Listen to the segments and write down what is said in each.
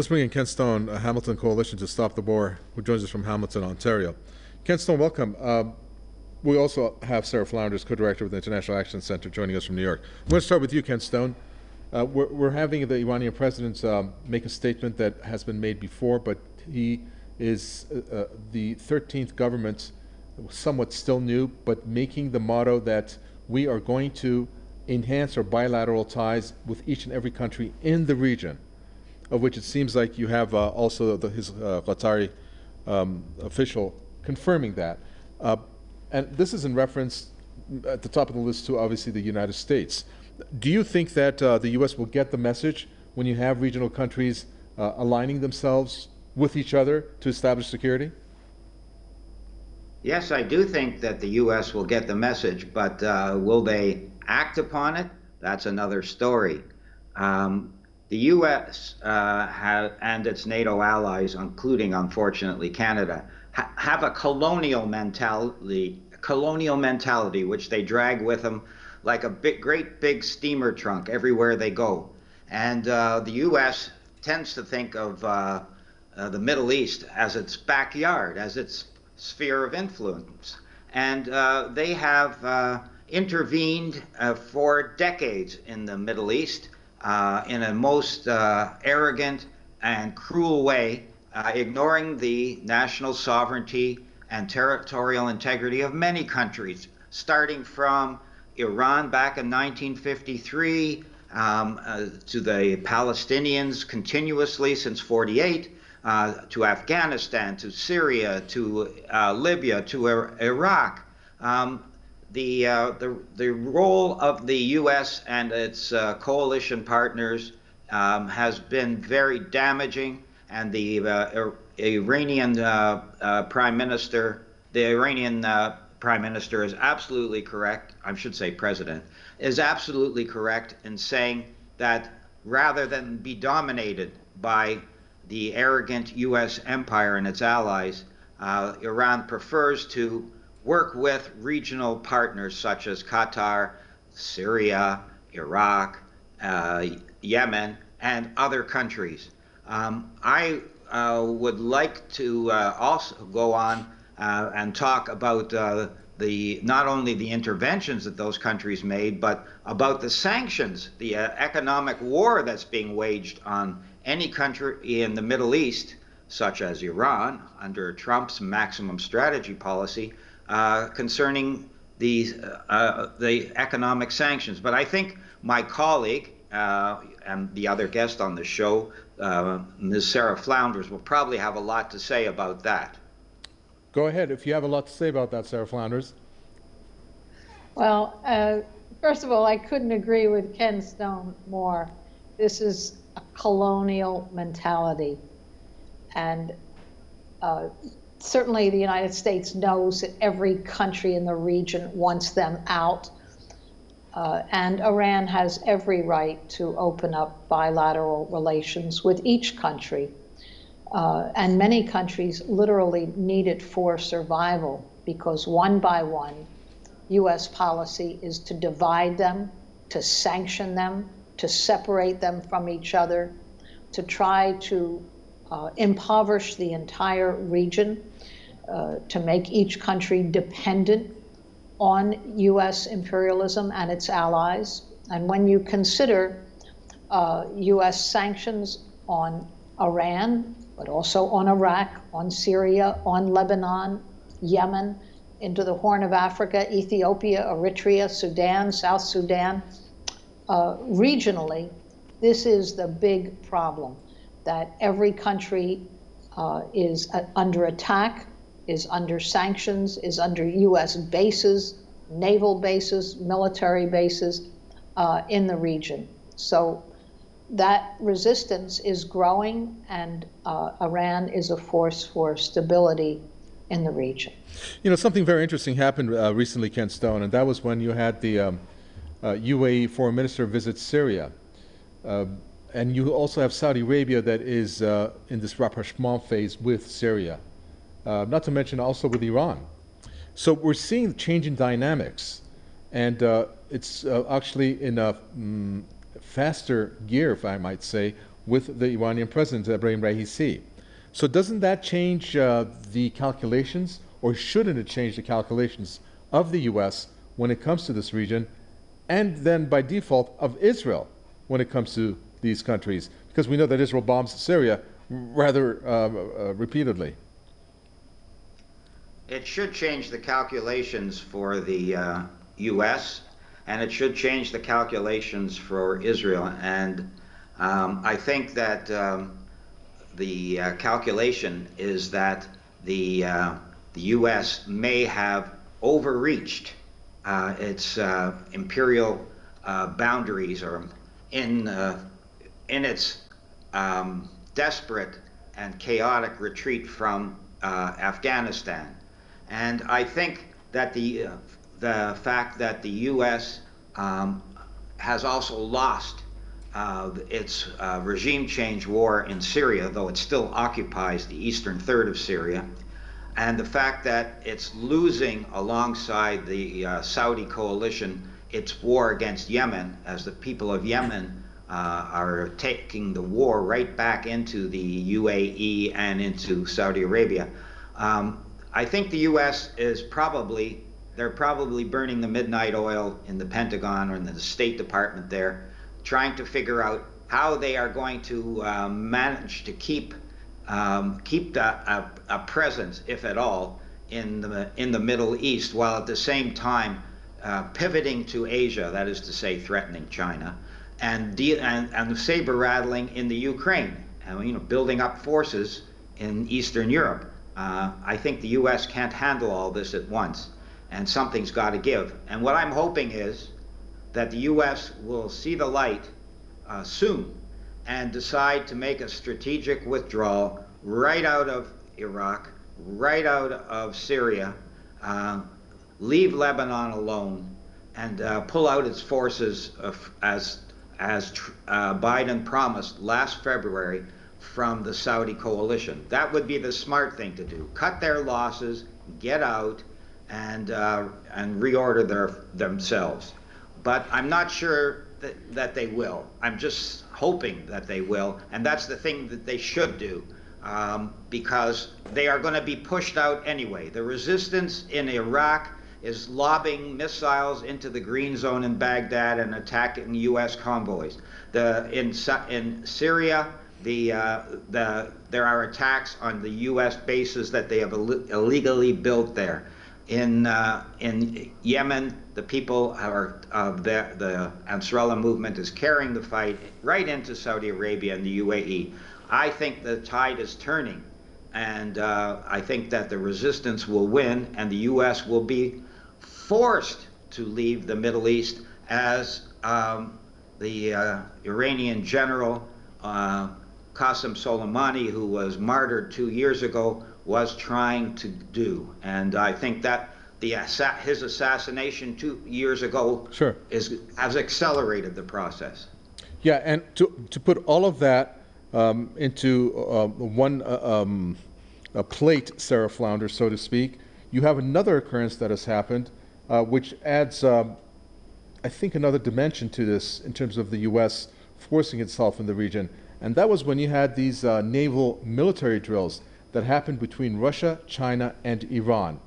Let's bring in Ken Stone, a Hamilton Coalition to Stop the War, who joins us from Hamilton, Ontario. Ken Stone, welcome. Um, we also have Sarah Flounders, co-director of the International Action Center, joining us from New York. I'm going to start with you, Ken Stone. Uh, we're, we're, having the Iranian president um, make a statement that has been made before, but he is uh, uh, the 13th government, somewhat still new, but making the motto that we are going to enhance our bilateral ties with each and every country in the region of which it seems like you have uh, also the, his uh, Qatari um, official confirming that. Uh, and this is in reference at the top of the list to obviously the United States. Do you think that uh, the U.S. will get the message when you have regional countries uh, aligning themselves with each other to establish security? Yes, I do think that the U.S. will get the message, but uh, will they act upon it? That's another story. Um, the U.S. Uh, have, and its NATO allies, including unfortunately Canada, ha have a colonial mentality, colonial mentality, which they drag with them like a big, great big steamer trunk everywhere they go. And uh, the U.S. tends to think of uh, uh, the Middle East as its backyard, as its sphere of influence. And uh, they have uh, intervened for decades in the Middle East uh, in a most uh, arrogant and cruel way, uh, ignoring the national sovereignty and territorial integrity of many countries, starting from Iran back in 1953 um, uh, to the Palestinians continuously since 48, uh, to Afghanistan, to Syria, to uh, Libya, to Iraq. Um, the, uh, the, the role of the U.S. and its uh, coalition partners um, has been very damaging, and the uh, Iranian uh, uh, Prime Minister, the Iranian uh, Prime Minister is absolutely correct, I should say President, is absolutely correct in saying that rather than be dominated by the arrogant U.S. empire and its allies, Iran prefers to work with regional partners such as Qatar, Syria, Iraq, uh, Yemen, and other countries. Um, I uh, would like to uh, also go on uh, and talk about uh, the not only the interventions that those countries made, but about the sanctions, the uh, economic war that's being waged on any country in the Middle East, such as Iran, under Trump's maximum strategy policy, uh, concerning the, uh, the economic sanctions. But I think my colleague uh, and the other guest on the show, uh, Ms. Sarah Flounders, will probably have a lot to say about that. Go ahead if you have a lot to say about that, Sarah Flounders. Well, uh, first of all, I couldn't agree with Ken Stone more. This is a colonial mentality. And uh, certainly the United States knows that every country in the region wants them out. Uh, and Iran has every right to open up bilateral relations with each country. Uh, and many countries literally need it for survival because one by one, U.S. policy is to divide them, to sanction them, to separate them from each other, to try to uh, impoverish the entire region, uh, to make each country dependent on U.S. imperialism and its allies. And when you consider uh, U.S. sanctions on Iran, but also on Iraq, on Syria, on Lebanon, Yemen, into the Horn of Africa, Ethiopia, Eritrea, Sudan, South Sudan, uh, regionally, this is the big problem that every country uh, is uh, under attack, is under sanctions, is under U.S. bases, naval bases, military bases uh, in the region. So that resistance is growing, and uh, Iran is a force for stability in the region. You know, something very interesting happened uh, recently, Ken Stone, and that was when you had the um, UAE uh, foreign minister visit Syria. And you also have Saudi Arabia that is uh, in this rapprochement phase with Syria, uh, not to mention also with Iran. So we're seeing change in dynamics, and uh, it's uh, actually in a mm, faster gear, if I might say, with the Iranian president, Ebrahim Raisi. So doesn't that change uh, the calculations, or shouldn't it change the calculations of the U.S. when it comes to this region, and then by default of Israel when it comes to these countries? Because we know that Israel bombs Syria rather uh, uh, repeatedly. It should change the calculations for the uh, U.S. and it should change the calculations for Israel. And um, I think that um, the uh, calculation is that the uh, the U.S. may have overreached uh, its uh, imperial uh, boundaries or in in its um, desperate and chaotic retreat from Afghanistan. And I think that the, uh, the fact that the U.S. Um, has also lost uh, its uh, regime change war in Syria, though it still occupies the eastern third of Syria, and the fact that it's losing alongside the uh, Saudi coalition its war against Yemen, as the people of Yemen uh, are taking the war right back into the UAE and into Saudi Arabia. Um, I think the U.S. is probably, they're probably burning the midnight oil in the Pentagon or in the State Department there, trying to figure out how they are going to uh, manage to keep um, keep the, a, a, presence, if at all, in the in the Middle East, while at the same time uh, pivoting to Asia, that is to say, threatening China, and and, and saber rattling in the Ukraine, and you know, building up forces in Eastern Europe. Uh, I think the U.S. can't handle all this at once, and something's got to give. And what I'm hoping is that the U.S. will see the light uh, soon and decide to make a strategic withdrawal right out of Iraq, right out of Syria, uh, leave Lebanon alone, and uh, pull out its forces as as uh, Biden promised last February from the Saudi coalition. That would be the smart thing to do. Cut their losses, get out, and uh, and reorder their themselves. But I'm not sure that, that they will. I'm just hoping that they will, and that's the thing that they should do. Um, because they are going to be pushed out anyway. The resistance in Iraq is lobbing missiles into the green zone in Baghdad and attacking U.S. convoys. The, in, in Syria, the, uh, the, there are attacks on the U.S. bases that they have Ill illegally built there. In, uh, in Yemen, the people are, uh, the, the Ansarullah movement is carrying the fight right into Saudi Arabia and the UAE. I think the tide is turning, and uh, I think that the resistance will win, and the U.S. will be forced to leave the Middle East as um, the uh, Iranian general uh, Qasem Soleimani, who was martyred two years ago, was trying to do. And I think that the his assassination two years ago sure. is, has accelerated the process. Yeah, and to, to put all of that um, into uh, one uh, um, a plate, Sarah Flounder, so to speak, you have another occurrence that has happened, uh, which adds, um, I think, another dimension to this in terms of the U.S. forcing itself in the region. And that was when you had these uh, naval military drills that happened between Russia, China, and Iran.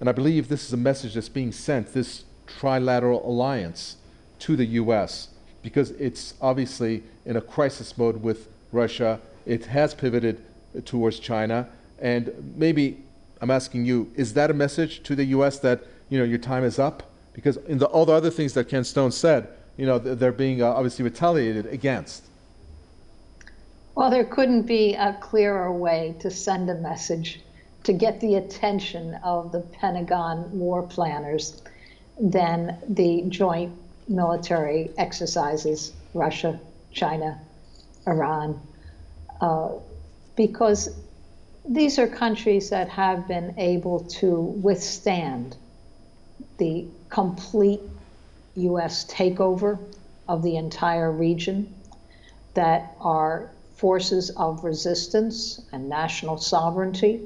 And I believe this is a message that's being sent, this trilateral alliance, to the U.S., because it's obviously in a crisis mode with Russia. It has pivoted towards China. And maybe I'm asking you, is that a message to the U.S. that, you know, your time is up? Because in the, all the other things that Ken Stone said, you know, they're being uh, obviously retaliated against. Well, there couldn't be a clearer way to send a message to get the attention of the Pentagon war planners than the joint military exercises, Russia, China, Iran, uh, because these are countries that have been able to withstand the complete U.S. takeover of the entire region, that are forces of resistance and national sovereignty.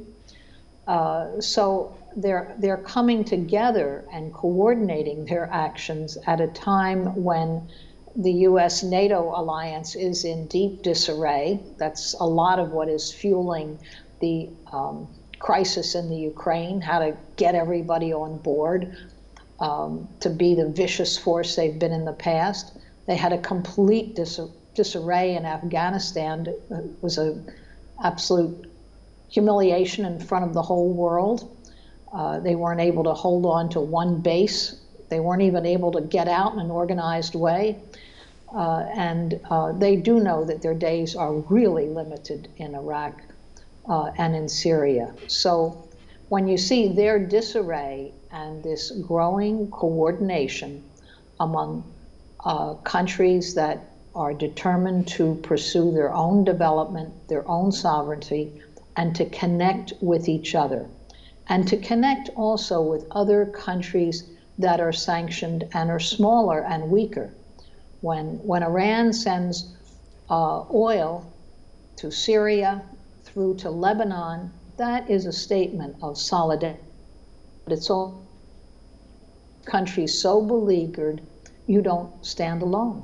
Uh, so they're, they're coming together and coordinating their actions at a time when the US NATO alliance is in deep disarray. That's a lot of what is fueling the um, crisis in the Ukraine, how to get everybody on board um, to be the vicious force they've been in the past. They had a complete dis- disarray in Afghanistan. It was a absolute humiliation in front of the whole world. Uh, they weren't able to hold on to one base. They weren't even able to get out in an organized way. Uh, and uh, they do know that their days are really limited in Iraq uh, and in Syria. So when you see their disarray and this growing coordination among uh, countries that are determined to pursue their own development, their own sovereignty, and to connect with each other, and to connect also with other countries that are sanctioned and are smaller and weaker. When, when Iran sends uh, oil to Syria through to Lebanon, that is a statement of solidarity. But it's all countries so beleaguered, you don't stand alone.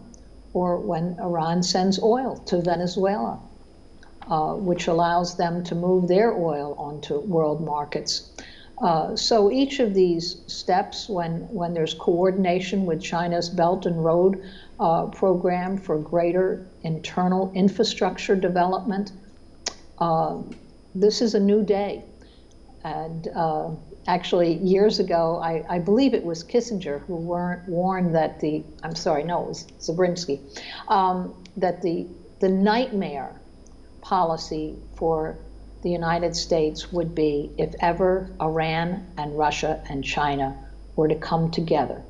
Or when Iran sends oil to Venezuela, uh, which allows them to move their oil onto world markets. Uh, so each of these steps, when, when there's coordination with China's Belt and Road uh, program for greater internal infrastructure development, uh, this is a new day. And uh, actually, years ago, I, I, believe it was Kissinger who warned that the, I'm sorry, no, it was Zabrinsky, um, that the, the nightmare policy for the United States would be if ever Iran and Russia and China were to come together.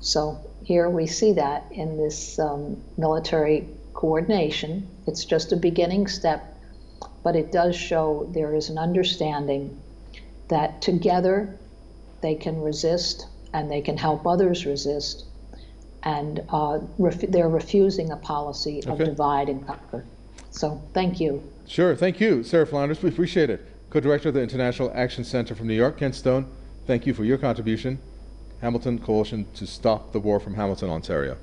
So here we see that in this um, military coordination. It's just a beginning step, but it does show there is an understanding that together they can resist and they can help others resist. And uh, ref they're refusing a policy of Okay. divide and conquer. So thank you. Sure, thank you, Sarah Flanders. We appreciate it. Co-director of the International Action Center from New York, Ken Stone. Thank you for your contribution. Hamilton Coalition to Stop the War from Hamilton, Ontario.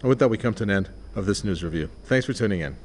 And with that, we come to an end of this news review. Thanks for tuning in.